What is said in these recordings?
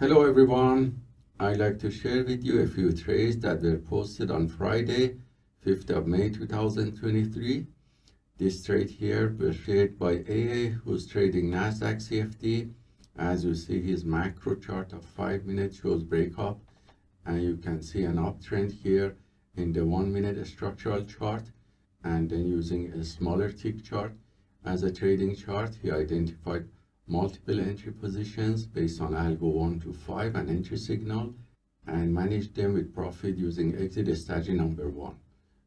Hello everyone. I'd like to share with you a few trades that were posted on Friday, 5th of May 2023. This trade here was shared by AA who's trading Nasdaq CFD. As you see his macro chart of 5 minutes shows breakup and you can see an uptrend here in the 1 minute structural chart and then using a smaller tick chart as a trading chart he identified multiple entry positions based on algo 1 to 5 and entry signal and manage them with profit using exit strategy number 1.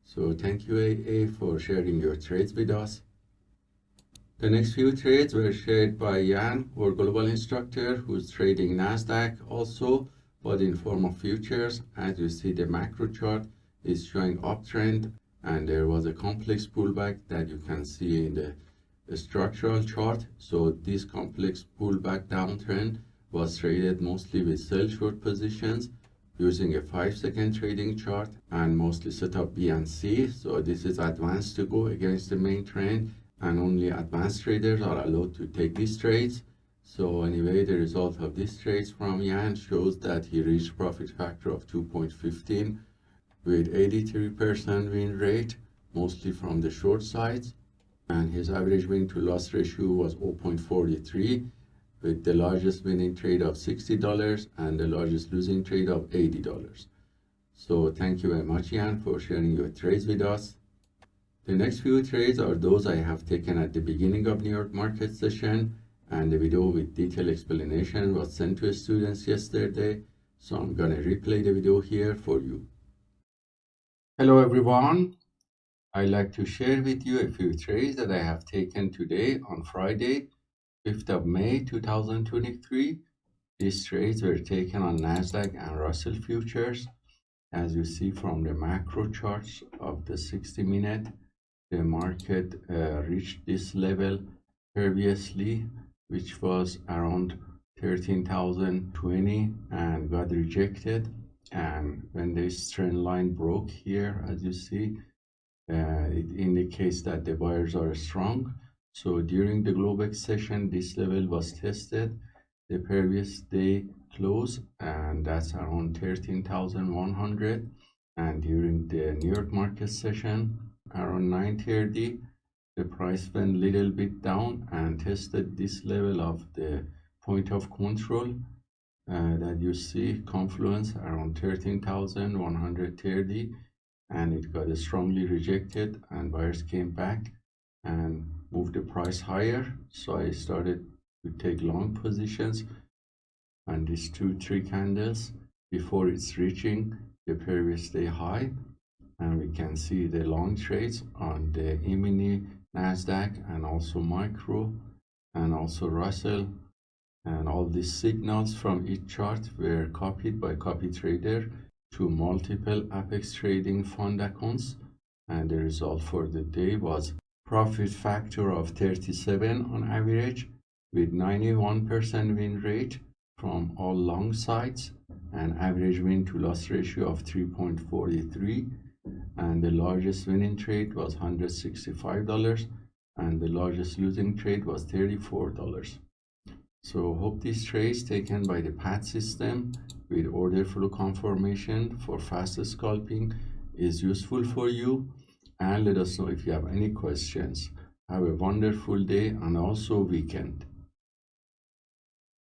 So thank you AA for sharing your trades with us. The next few trades were shared by Jan, our global instructor, who's trading NASDAQ also, but in form of futures. As you see, the macro chart is showing uptrend and there was a complex pullback that you can see in the structural chart. So this complex pullback downtrend was traded mostly with sell short positions using a 5 second trading chart and mostly set up B and C. So this is advanced to go against the main trend and only advanced traders are allowed to take these trades. So anyway the result of these trades from Jan shows that he reached profit factor of 2.15 with 83% win rate, mostly from the short sides, and his average win to loss ratio was 0.43 with the largest winning trade of $60 and the largest losing trade of $80. So thank you very much, Jan, for sharing your trades with us. The next few trades are those I have taken at the beginning of New York market session and the video with detailed explanation was sent to students yesterday. So I'm gonna replay the video here for you. Hello everyone. I'd like to share with you a few trades that I have taken today on Friday, 5th of May 2023. These trades were taken on Nasdaq and Russell futures. As you see from the macro charts of the 60 minute, the market uh, reached this level previously, which was around 13,020 and got rejected and when this trend line broke here as you see it indicates that the buyers are strong. So during the globex session this level was tested. The previous day close and that's around 13,100 and during the New York market session around 9:30 the price went little bit down and tested this level of the point of control uh, that you see confluence around 13,130 and it got strongly rejected and buyers came back and moved the price higher. So I started to take long positions on these two three candles before it's reaching the previous day high. And we can see the long trades on the E-mini Nasdaq and also micro and also Russell. And all these signals from each chart were copied by copy trader to multiple apex trading fund accounts and the result for the day was profit factor of 37 on average with 91% win rate from all long sides and average win to loss ratio of 3.43 and the largest winning trade was $165 and the largest losing trade was $34 so hope this trace taken by the PAT system with order flow confirmation for fast scalping is useful for you and let us know if you have any questions. Have a wonderful day and also weekend.